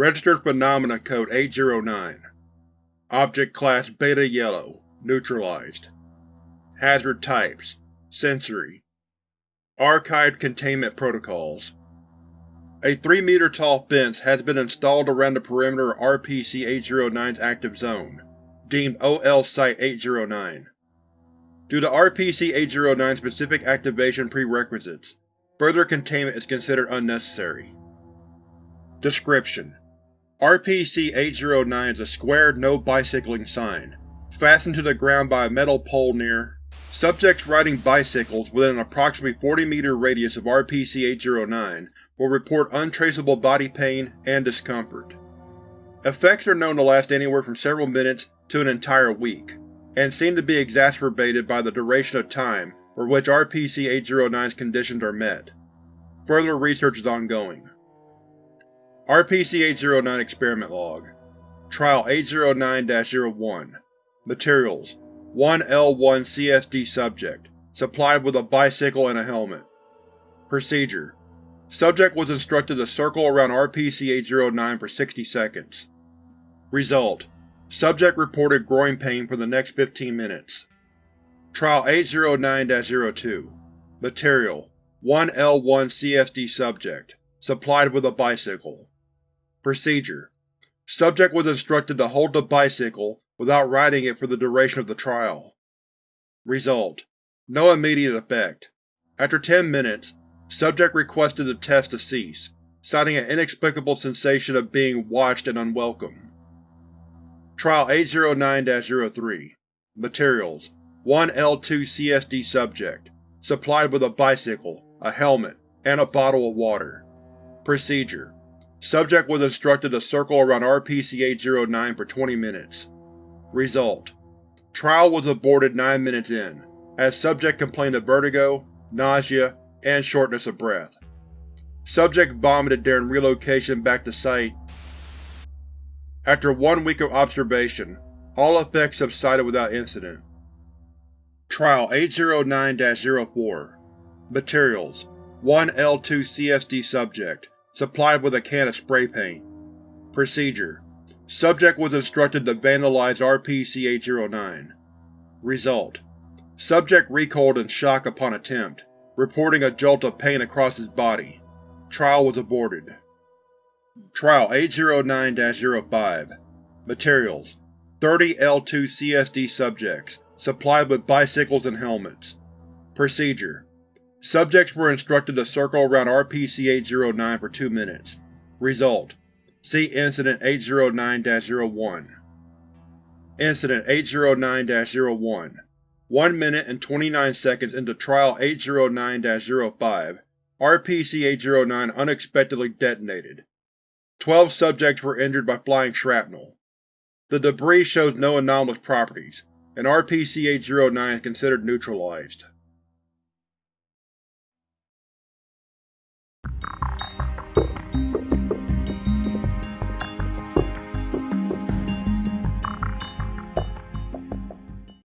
Registered Phenomena Code 809 Object Class Beta Yellow Neutralized. Hazard Types Sensory. Archived Containment Protocols. A 3-meter-tall fence has been installed around the perimeter of RPC-809's active zone, deemed OL Site-809. Due to RPC-809's specific activation prerequisites, further containment is considered unnecessary. Description: RPC-809 is a square no-bicycling sign, fastened to the ground by a metal pole near Subjects riding bicycles within an approximately 40-meter radius of RPC-809 will report untraceable body pain and discomfort. Effects are known to last anywhere from several minutes to an entire week, and seem to be exacerbated by the duration of time for which RPC-809's conditions are met. Further research is ongoing. RPC-809 Experiment Log Trial 809-01 Materials 1 L1 CSD Subject, supplied with a bicycle and a helmet. Procedure: Subject was instructed to circle around RPC-809 for 60 seconds. Result: Subject reported groin pain for the next 15 minutes. Trial 809-02 Material 1 L1 CSD Subject, supplied with a bicycle. Procedure: Subject was instructed to hold the bicycle without riding it for the duration of the trial. Result: No immediate effect. After 10 minutes, subject requested the test to cease, citing an inexplicable sensation of being watched and unwelcome. Trial 809-03 Materials 1 L2 CSD Subject, supplied with a bicycle, a helmet, and a bottle of water. Procedure: Subject was instructed to circle around RPC-809 for 20 minutes. Result: Trial was aborted 9 minutes in, as subject complained of vertigo, nausea, and shortness of breath. Subject vomited during relocation back to site. After one week of observation, all effects subsided without incident. Trial 809-04 Materials 1 L2 CSD Subject, supplied with a can of spray paint. Procedure Subject was instructed to vandalize RPC-809. Result: Subject recoiled in shock upon attempt, reporting a jolt of pain across his body. Trial was aborted. Trial 809-05 Materials 30 L2 CSD subjects, supplied with bicycles and helmets. Procedure: Subjects were instructed to circle around RPC-809 for two minutes. Result: See Incident 809-01. Incident 809-01 1 minute and 29 seconds into Trial 809-05, RPC-809 unexpectedly detonated. Twelve subjects were injured by flying shrapnel. The debris shows no anomalous properties, and RPC-809 is considered neutralized.